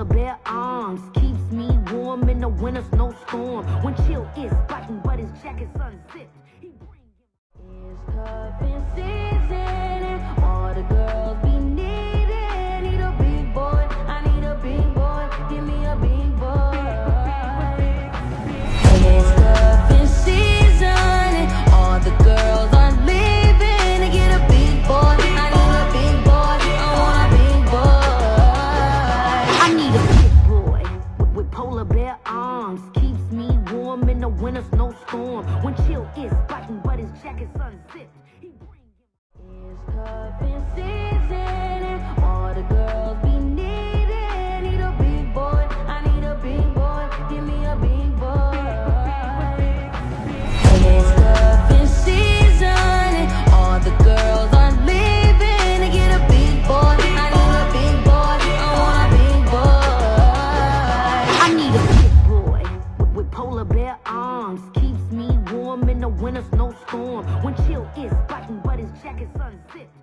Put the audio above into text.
of arms keeps me warm in the winter snowstorm. When chill is biting, but his jacket's unzipped. Need a big boy with, polar bear arms. Keeps me warm in the winter snowstorm. When chill is biting, but his jacket's unzipped. When there's no storm, when chill is biting, but his jacket's unzipped.